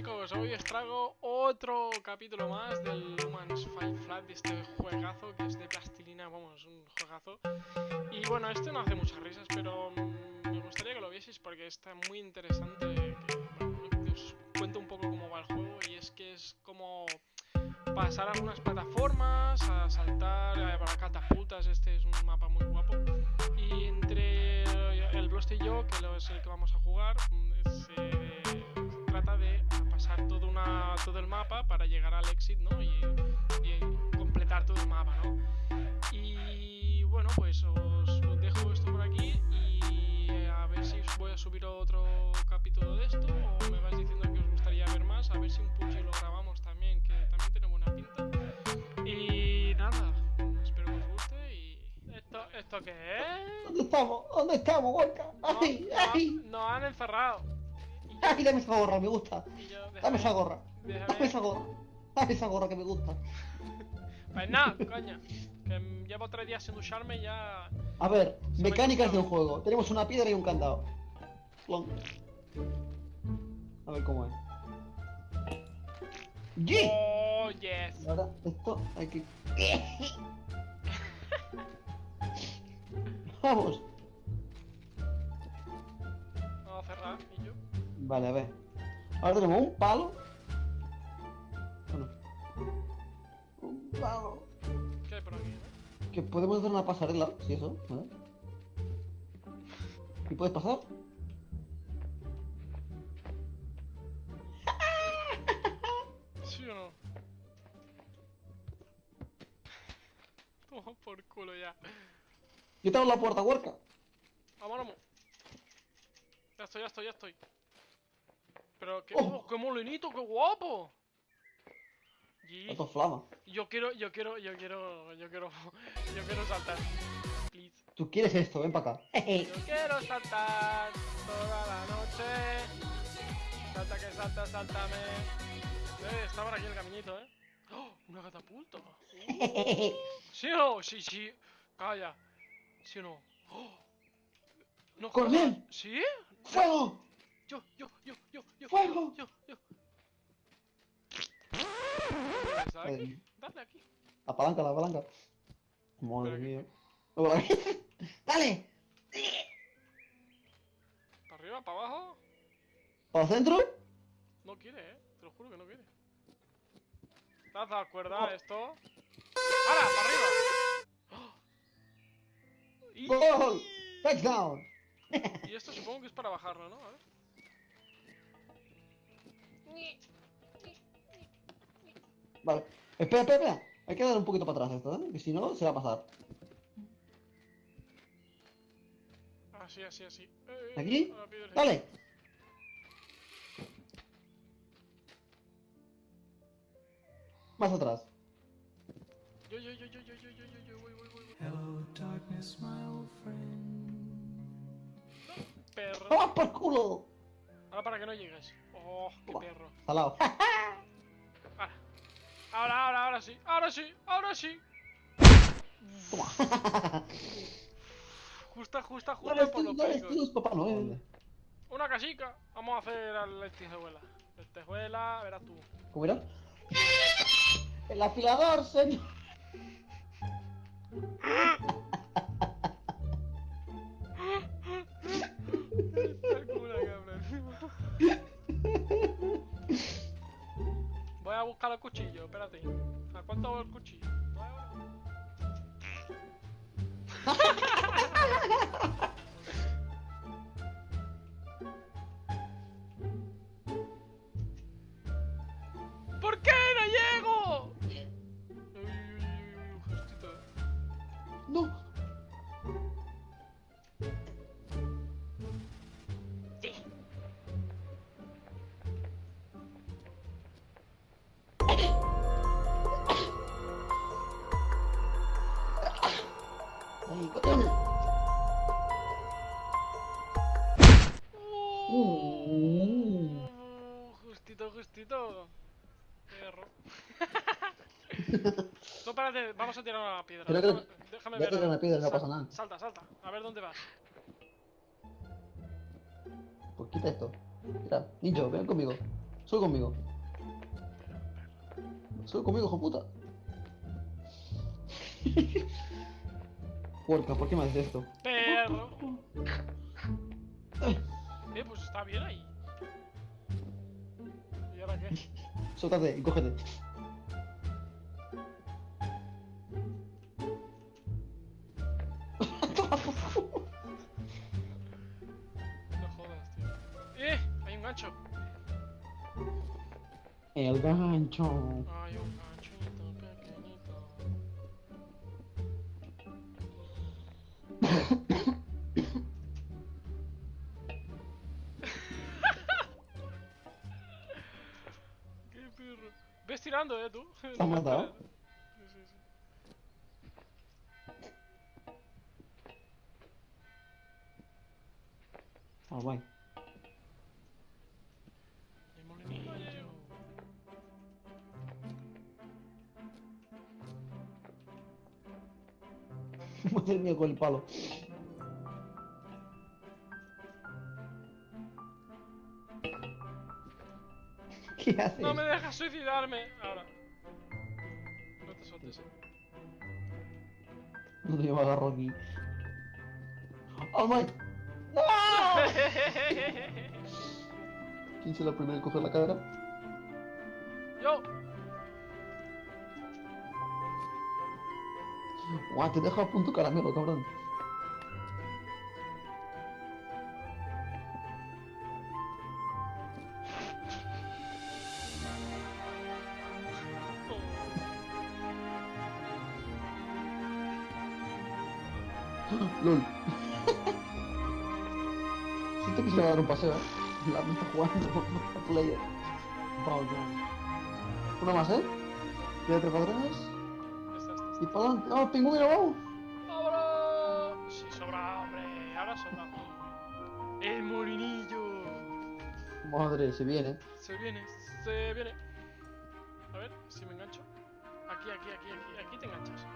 chicos, hoy os traigo otro capítulo más del Humans Fight Flat, de este juegazo que es de plastilina, vamos, un juegazo. Y bueno, este no hace muchas risas, pero mm, me gustaría que lo vieseis porque está muy interesante. Que, os cuento un poco cómo va el juego y es que es como pasar algunas plataformas, a saltar, a catapultas, al exit, ¿no? Y, y completar todo el mapa, ¿no? Y bueno, pues os, os dejo esto por aquí y a ver si os voy a subir otro capítulo de esto o me vais diciendo que os gustaría ver más, a ver si un puchi lo grabamos también, que también tiene buena pinta. Y nada, espero que os guste y... ¿Esto, esto qué es? ¿Dónde estamos? ¿Dónde estamos, Gorka? ¡Ay, no, ay! nos han encerrado. Yo- ¡Ay, dame esa gorra, me gusta! yo, Dame déjame- esa gorra, déjame- dame esa gorra. Esa gorra que me gusta. Pues nada, coño. Que llevo tres días sin ducharme y ya. A ver, me mecánicas ha de un juego. Tenemos una piedra y un candado. Plon. A ver cómo es. ¡Yeah! Oh, yes. Y ahora esto hay que... Vamos. Vamos a cerrar y yo. Vale, a ver. Ahora tenemos un palo. ¿Qué hay por aquí? eh? Que podemos hacer una pasarela, si eso, ¿vale? ¿Y puedes pasar? ¿Sí o no? Toma por culo ya. Yo te abro la puerta, huerca. Vamos, vamos. Ya estoy, ya estoy, ya estoy. Pero qué, Oh. oh, qué molinito, qué guapo. Esto flama. yo quiero, yo quiero, yo quiero, yo quiero, yo quiero saltar. Please. Tú quieres esto, ven para acá. Yo quiero saltar toda la noche. Salta que salta, sáltame. Eh, está por aquí el caminito, eh. ¡Oh! Una catapulta. Uh. ¿Sí o no? Sí, sí. Calla. ¿Sí o no? ¡Oh! No, ¡Coronel! ¿Sí? ¡Fuego! Yo, yo, yo, yo, yo. ¡Fuego! Yo, yo. ¿Sabes aquí? Dale aquí. La palanca, la palanca. Madre mía. ¡Dale! ¿Para arriba, para abajo? ¿Para el centro? No quiere, eh. Te lo juro que no quiere. ¿Te has dado cuenta Oh. esto? ¡Hala! ¡Para arriba! ¡Oh! Y, ¡Gol! ¡Touchdown! y esto supongo que es para bajarlo, ¿no? A ver. Vale. Espera, espera, espera. Hay que dar un poquito para atrás esto, ¿eh? Que si no, se va a pasar. Así, así, así. Eh, eh, ¿Aquí? a la piedra. ¡Dale! Más atrás. Yo, yo, yo, yo, yo, yo, yo, yo, yo, voy, voy, voy, voy. Hello, darkness, my old friend. Perro. ¡Vamos por culo! Ahora para que no llegues. Oh, qué Toma. perro. Salado. Ahora. Ahora, ahora, sí. Ahora sí, ahora sí. Toma. Justa, justa, justa por los picos. Papá Noel. Una casica. Vamos a hacer a la lentejuela. Lentejuela, verás tú. ¿Cómo era? El afilador, señor. El culo, cabrón. Voy a buscar el cuchillo, espérate. ¿A cuánto va el cuchillo? ¿No no, espérate, vamos a tirar una piedra. Creo que- Déjame, déjame ver. tirar una piedra, no pasa nada. Salta, salta. A ver dónde vas. Pues quita esto. Mira, Ninjo, ven conmigo. Sube conmigo. Sube conmigo, hijo puta. Puerca, ¿por qué me haces esto? Perro. Eh, pues está bien ahí. ¿Y ahora qué? Suéltate y cógete. El gancho. Hay un ganchito pequeñito. ¡Qué perro! Ves tirando, eh, tú. ¿Te has matado? Sí, sí, sí. Ah. Madre mía, con el palo. ¿Qué haces? No me dejas suicidarme. Ahora. No te sueltes. eh. No yo me agarro aquí. ¡Oh, my! ¡No! ¿Quién será el primero en coger la cadera? Yo. Guau, te dejo a punto caramelo, cabrón. LOL. Siento que se va a dar un paseo, ¿eh? La está jugando a player. Una más, ¿eh? Quédate para atrás. Y para adelante. ¡Oh, pingüino, vamos! ¡Ahora! Sí, sobra, hombre. Ahora sobra. El molinillo. Madre, se viene. Se viene, se viene. A ver si me engancho. Aquí, aquí, aquí, aquí. Aquí te enganchas.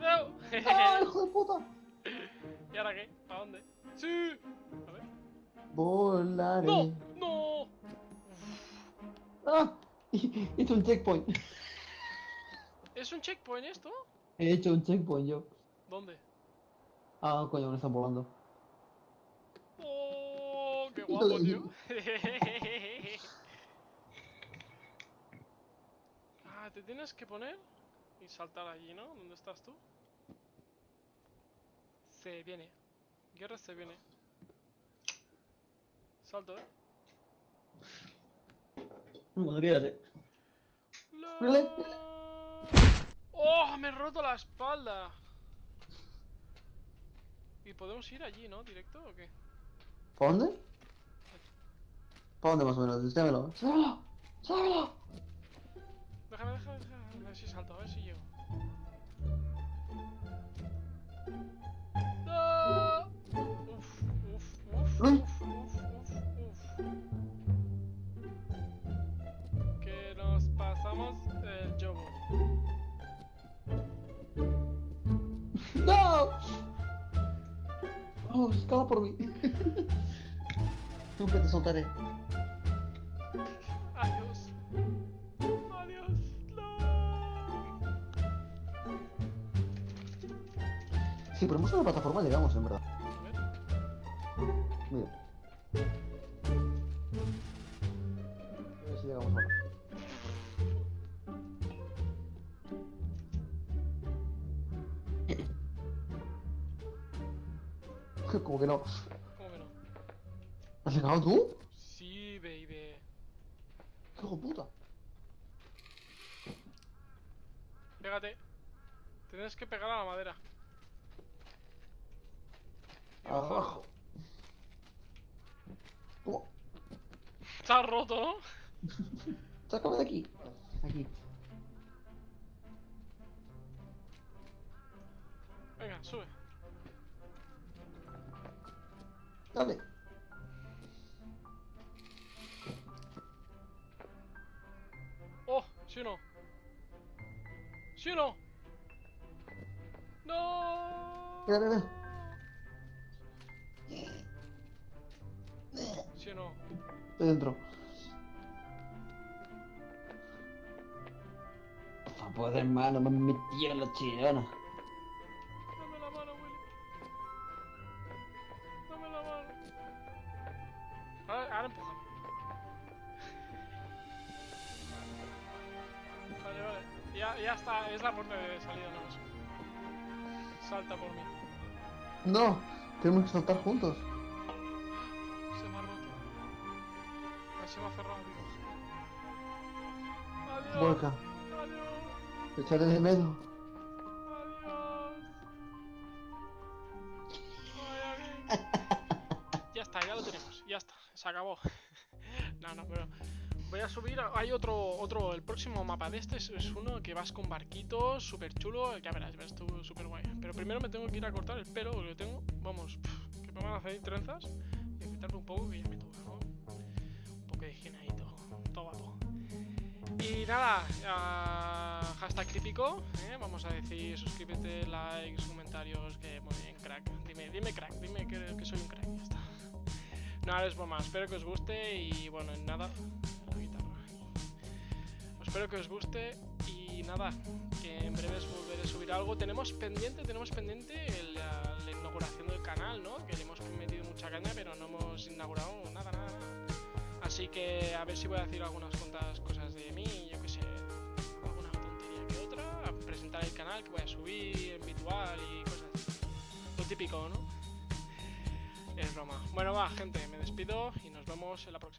¡No! ¡Ah, hijo de puta! ¿Y ahora qué? ¿Para dónde? ¡Sí! A ver. Volaré. ¡No! ¡No! ¡Ah! Hecho un checkpoint. ¿Es un checkpoint esto? He hecho un checkpoint yo. ¿Dónde? Ah, coño, me están volando. ¡Oh! ¡Qué guapo, tío! ah, te tienes que poner y saltar allí, ¿no? ¿Dónde estás tú? Se viene. Guerra se viene. Salto, ¿eh? Bueno, quédate Really? ¡Oh! Me he roto la espalda. Y podemos ir allí, ¿no? ¿Directo o qué? ¿Para dónde? ¿Para dónde más o menos? Enséñamelo. ¡Sábelo! ¡Sábelo! Déjame, déjame, déjame. A ver si salto, a ver si llego. ¡No! Uf, uf, uf, Uy. uf, uf, uf, Nunca te soltaré. Adiós. Adiós. No. Si ponemos una plataforma llegamos, en verdad. Mira. A ver si llegamos ahora. Como que no. ¿Cómo que no? ¿Has llegado tú? Sí, baby. ¡Qué hijo de puta! Pégate. Tienes que pegar a la madera. Y. Abajo. Toma, Está roto, ¿no? sácame de aquí. Aquí. Venga, sube. Dale. ¿Sí o no? ¿Sí o no? ¡No! Mira, mira. ¿Sí o no? Estoy dentro. Por favor, hermano, me metieron la chilena. Ya, está, es la puerta de salida, no sé. Salta por mí. No, tenemos que saltar juntos. Se me ha roto. Se me ha cerrado, digo. Adiós. Vuelca, Adiós. echaré de menos. Adiós. Ya está, ya lo tenemos. Ya está, se acabó. no, no, pero voy a subir. Hay otro, otro. El próximo mapa de este es, uno que vas con barquitos, súper chulo. Ya verás, verás tú, súper guay. Pero primero me tengo que ir a cortar el pelo, porque lo tengo. Vamos, pf, que me van a hacer trenzas. Y afeitarme un poco, que ya me toca, ¿no? Un poco de higiene ahí, todo, todo guapo. Y nada, ah, hashtag crítico, ¿eh? vamos a decir suscríbete, likes, comentarios, que muy bien, crack. Dime, dime crack, dime que, soy un crack, ya está. Nada, es broma, espero que os guste y bueno, nada. Espero que os guste y nada, que en breves volveré a subir algo. Tenemos pendiente, tenemos pendiente la inauguración del canal, ¿no? Que le hemos metido mucha caña, pero no hemos inaugurado nada, nada, nada. Así que a ver si voy a decir algunas cuantas cosas de mí, yo que sé, alguna tontería que otra, a presentar el canal que voy a subir en virtual y cosas así. Lo típico, ¿no? Es broma. Bueno, va, gente, me despido y nos vemos en la próxima.